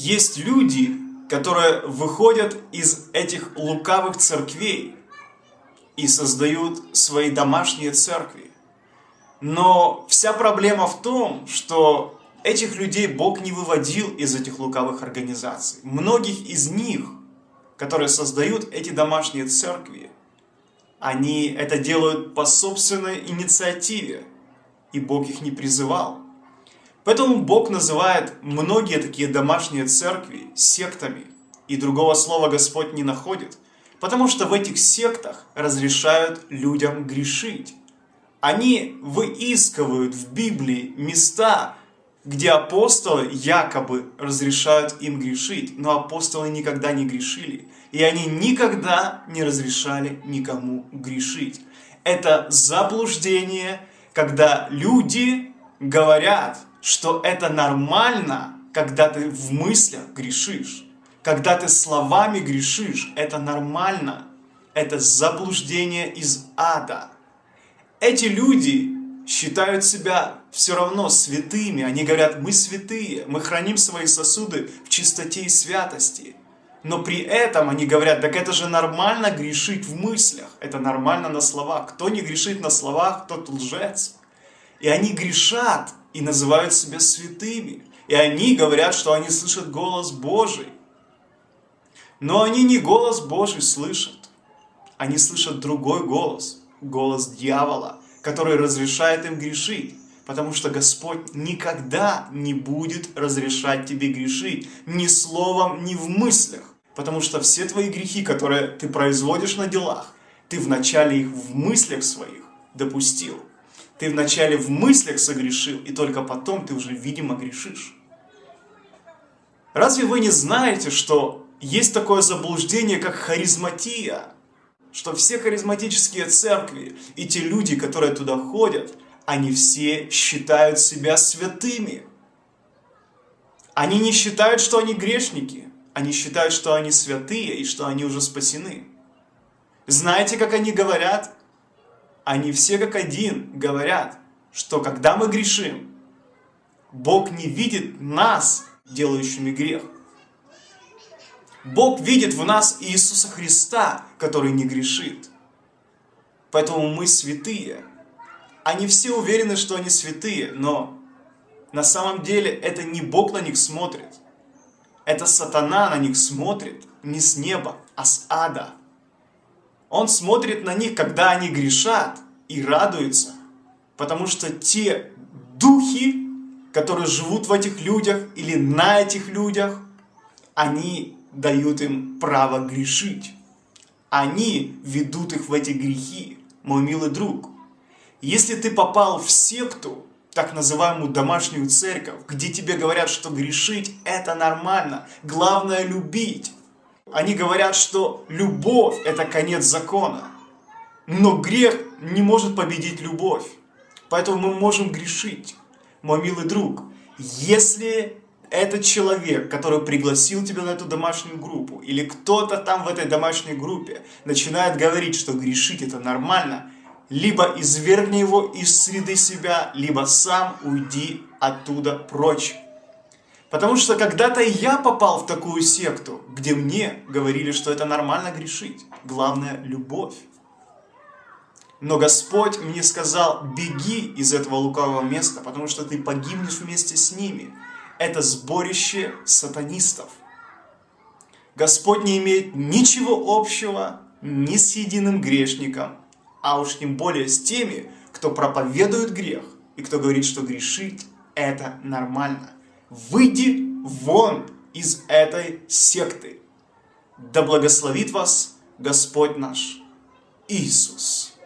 Есть люди, которые выходят из этих лукавых церквей и создают свои домашние церкви. Но вся проблема в том, что этих людей Бог не выводил из этих лукавых организаций. Многих из них, которые создают эти домашние церкви, они это делают по собственной инициативе, и Бог их не призывал. Поэтому Бог называет многие такие домашние церкви сектами, и другого слова Господь не находит, потому что в этих сектах разрешают людям грешить. Они выискивают в Библии места, где апостолы якобы разрешают им грешить, но апостолы никогда не грешили, и они никогда не разрешали никому грешить. Это заблуждение, когда люди говорят, что это нормально, когда ты в мыслях грешишь. Когда ты словами грешишь, это нормально. Это заблуждение из ада. Эти люди считают себя все равно святыми. Они говорят, мы святые, мы храним свои сосуды в чистоте и святости. Но при этом они говорят, так это же нормально грешить в мыслях, это нормально на словах. Кто не грешит на словах, тот лжец. И они грешат и называют себя святыми. И они говорят, что они слышат голос Божий. Но они не голос Божий слышат. Они слышат другой голос, голос дьявола, который разрешает им грешить. Потому что Господь никогда не будет разрешать тебе грешить ни словом, ни в мыслях. Потому что все твои грехи, которые ты производишь на делах, ты вначале их в мыслях своих допустил. Ты вначале в мыслях согрешил, и только потом ты уже, видимо, грешишь. Разве вы не знаете, что есть такое заблуждение, как харизматия? Что все харизматические церкви и те люди, которые туда ходят, они все считают себя святыми. Они не считают, что они грешники. Они считают, что они святые и что они уже спасены. Знаете, как они говорят? Они все как один говорят, что когда мы грешим, Бог не видит нас, делающими грех. Бог видит в нас Иисуса Христа, который не грешит. Поэтому мы святые. Они все уверены, что они святые, но на самом деле это не Бог на них смотрит. Это сатана на них смотрит не с неба, а с ада. Он смотрит на них, когда они грешат, и радуется, потому что те духи, которые живут в этих людях или на этих людях, они дают им право грешить. Они ведут их в эти грехи, мой милый друг. Если ты попал в секту, так называемую домашнюю церковь, где тебе говорят, что грешить это нормально, главное любить, они говорят, что любовь – это конец закона. Но грех не может победить любовь. Поэтому мы можем грешить. Мой милый друг, если этот человек, который пригласил тебя на эту домашнюю группу, или кто-то там в этой домашней группе начинает говорить, что грешить это нормально, либо извергни его из среды себя, либо сам уйди оттуда прочь. Потому что когда-то я попал в такую секту, где мне говорили, что это нормально грешить. Главное – любовь. Но Господь мне сказал, беги из этого лукавого места, потому что ты погибнешь вместе с ними. Это сборище сатанистов. Господь не имеет ничего общего ни с единым грешником, а уж тем более с теми, кто проповедует грех и кто говорит, что грешить – это нормально. Выйди вон из этой секты. Да благословит вас Господь наш Иисус.